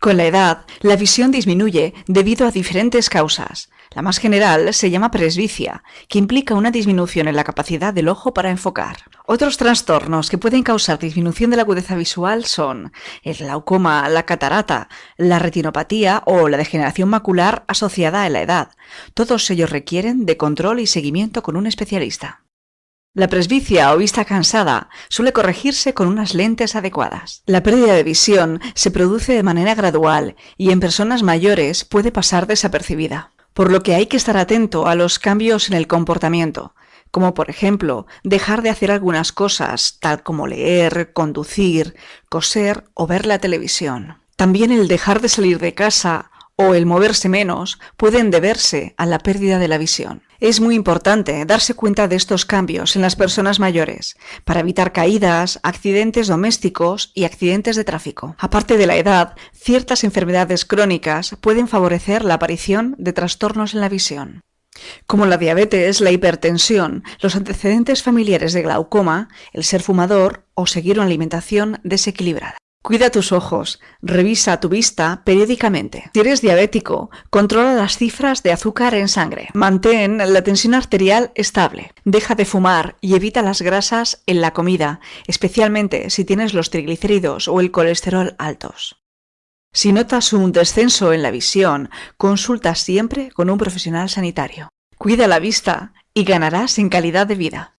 Con la edad, la visión disminuye debido a diferentes causas. La más general se llama presbicia, que implica una disminución en la capacidad del ojo para enfocar. Otros trastornos que pueden causar disminución de la agudeza visual son el glaucoma, la catarata, la retinopatía o la degeneración macular asociada a la edad. Todos ellos requieren de control y seguimiento con un especialista. La presbicia o vista cansada suele corregirse con unas lentes adecuadas. La pérdida de visión se produce de manera gradual y en personas mayores puede pasar desapercibida, por lo que hay que estar atento a los cambios en el comportamiento, como por ejemplo dejar de hacer algunas cosas tal como leer, conducir, coser o ver la televisión. También el dejar de salir de casa o el moverse menos pueden deberse a la pérdida de la visión. Es muy importante darse cuenta de estos cambios en las personas mayores para evitar caídas, accidentes domésticos y accidentes de tráfico. Aparte de la edad, ciertas enfermedades crónicas pueden favorecer la aparición de trastornos en la visión como la diabetes, la hipertensión, los antecedentes familiares de glaucoma, el ser fumador o seguir una alimentación desequilibrada. Cuida tus ojos, revisa tu vista periódicamente. Si eres diabético, controla las cifras de azúcar en sangre. Mantén la tensión arterial estable. Deja de fumar y evita las grasas en la comida, especialmente si tienes los triglicéridos o el colesterol altos. Si notas un descenso en la visión, consulta siempre con un profesional sanitario. Cuida la vista y ganarás en calidad de vida.